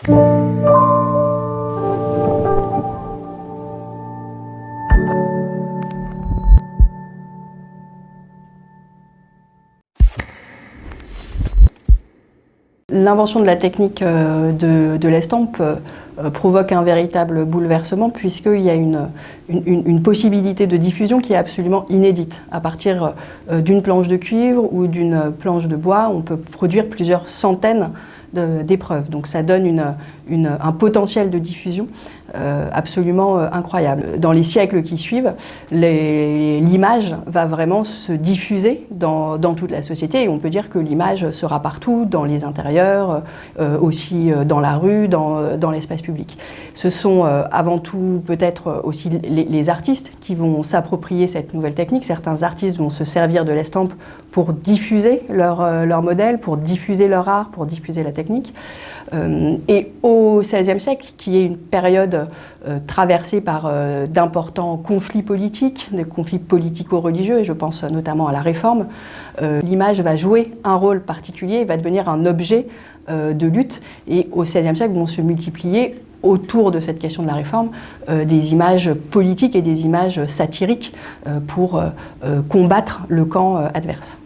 L'invention de la technique euh, de, l'estampe euh, provoque un véritable bouleversement puisqu'il y a une, possibilité de diffusion qui est absolument inédite. À partir euh, d'une planche de cuivre ou d'une planche de bois, on peut produire plusieurs centaines d'épreuves. Donc ça donne une, un potentiel de diffusion euh, absolument euh, incroyable. Dans les siècles qui suivent, l'image va vraiment se diffuser dans, toute la société et on peut dire que l'image sera partout, dans les intérieurs, euh, aussi dans la rue, dans, l'espace public. Ce sont avant tout peut-être aussi les, artistes qui vont s'approprier cette nouvelle technique. Certains artistes vont se servir de l'estampe pour diffuser leur, leur modèle, pour diffuser leur art, pour diffuser la technique. et au XVIe siècle, qui est une période euh, traversée par euh, d'importants conflits politiques, des conflits politico-religieux, et je pense notamment à la Réforme, euh, l'image va jouer un rôle particulier va devenir un objet de lutte. Et au XVIe siècle vont se multiplier autour de cette question de la réforme des images politiques et des images satiriques pour combattre le camp adverse.